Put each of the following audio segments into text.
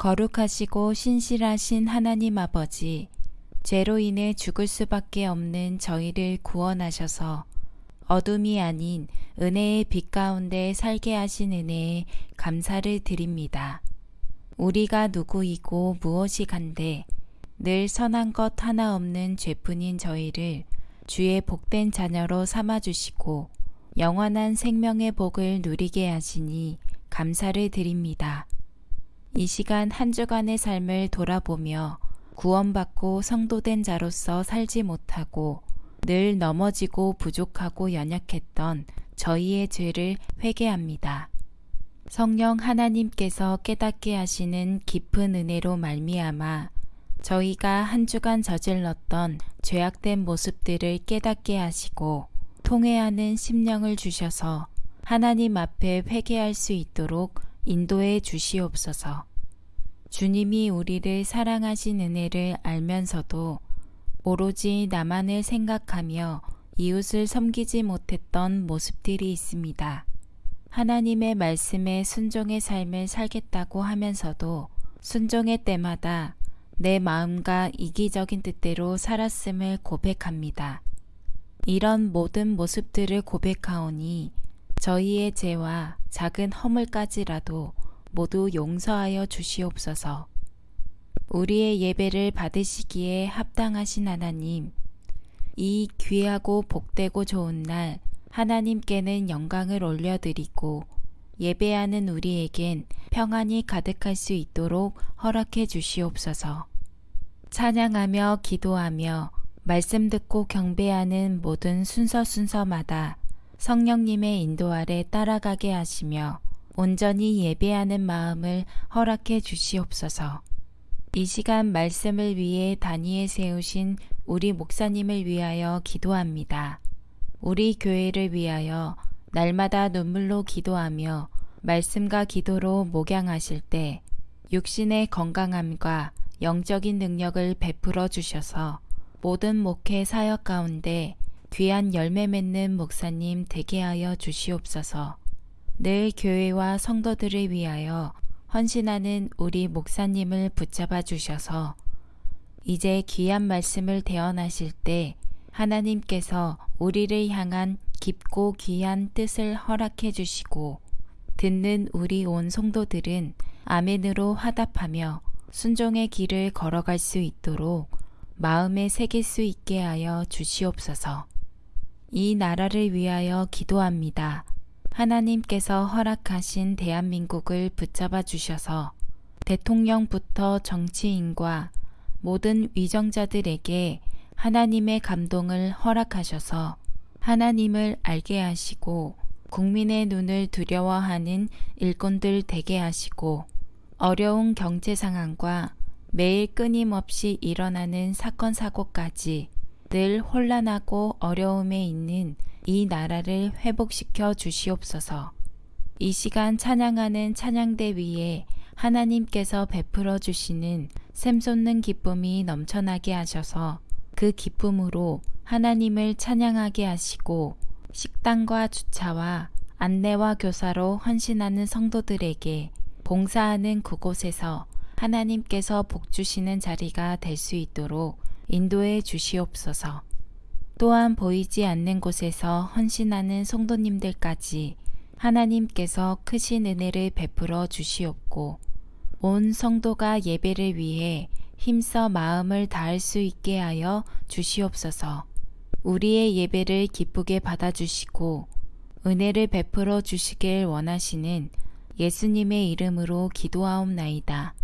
거룩하시고 신실하신 하나님 아버지, 죄로 인해 죽을 수밖에 없는 저희를 구원하셔서 어둠이 아닌 은혜의 빛 가운데 살게 하신 은혜에 감사를 드립니다. 우리가 누구이고 무엇이 간데 늘 선한 것 하나 없는 죄뿐인 저희를 주의 복된 자녀로 삼아주시고 영원한 생명의 복을 누리게 하시니 감사를 드립니다. 이 시간 한 주간의 삶을 돌아보며 구원받고 성도된 자로서 살지 못하고 늘 넘어지고 부족하고 연약했던 저희의 죄를 회개합니다. 성령 하나님께서 깨닫게 하시는 깊은 은혜로 말미암아 저희가 한 주간 저질렀던 죄악된 모습들을 깨닫게 하시고 통회하는 심령을 주셔서 하나님 앞에 회개할 수 있도록 인도해 주시옵소서. 주님이 우리를 사랑하신 은혜를 알면서도 오로지 나만을 생각하며 이웃을 섬기지 못했던 모습들이 있습니다. 하나님의 말씀에 순종의 삶을 살겠다고 하면서도 순종의 때마다 내 마음과 이기적인 뜻대로 살았음을 고백합니다. 이런 모든 모습들을 고백하오니 저희의 죄와 작은 허물까지라도 모두 용서하여 주시옵소서. 우리의 예배를 받으시기에 합당하신 하나님, 이 귀하고 복되고 좋은 날 하나님께는 영광을 올려드리고 예배하는 우리에겐 평안이 가득할 수 있도록 허락해 주시옵소서. 찬양하며 기도하며 말씀 듣고 경배하는 모든 순서 순서마다 성령님의 인도 아래 따라가게 하시며 온전히 예배하는 마음을 허락해 주시옵소서. 이 시간 말씀을 위해 단위에 세우신 우리 목사님을 위하여 기도합니다. 우리 교회를 위하여 날마다 눈물로 기도하며 말씀과 기도로 목양하실 때 육신의 건강함과 영적인 능력을 베풀어 주셔서 모든 목회 사역 가운데 귀한 열매 맺는 목사님 되게 하여 주시옵소서. 늘 교회와 성도들을 위하여 헌신하는 우리 목사님을 붙잡아 주셔서 이제 귀한 말씀을 대언하실 때 하나님께서 우리를 향한 깊고 귀한 뜻을 허락해 주시고 듣는 우리 온 성도들은 아멘으로 화답하며 순종의 길을 걸어갈 수 있도록 마음에 새길 수 있게 하여 주시옵소서. 이 나라를 위하여 기도합니다. 하나님께서 허락하신 대한민국을 붙잡아 주셔서 대통령부터 정치인과 모든 위정자들에게 하나님의 감동을 허락하셔서 하나님을 알게 하시고 국민의 눈을 두려워하는 일꾼들 되게 하시고 어려운 경제 상황과 매일 끊임없이 일어나는 사건 사고까지 늘 혼란하고 어려움에 있는 이 나라를 회복시켜 주시옵소서. 이 시간 찬양하는 찬양대 위에 하나님께서 베풀어 주시는 샘솟는 기쁨이 넘쳐나게 하셔서 그 기쁨으로 하나님을 찬양하게 하시고 식당과 주차와 안내와 교사로 헌신하는 성도들에게 봉사하는 그곳에서 하나님께서 복 주시는 자리가 될 수 있도록 인도해 주시옵소서. 또한 보이지 않는 곳에서 헌신하는 성도님들까지 하나님께서 크신 은혜를 베풀어 주시옵고 온 성도가 예배를 위해 힘써 마음을 다할 수 있게 하여 주시옵소서. 우리의 예배를 기쁘게 받아주시고 은혜를 베풀어 주시길 원하시는 예수님의 이름으로 기도하옵나이다.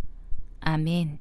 아멘.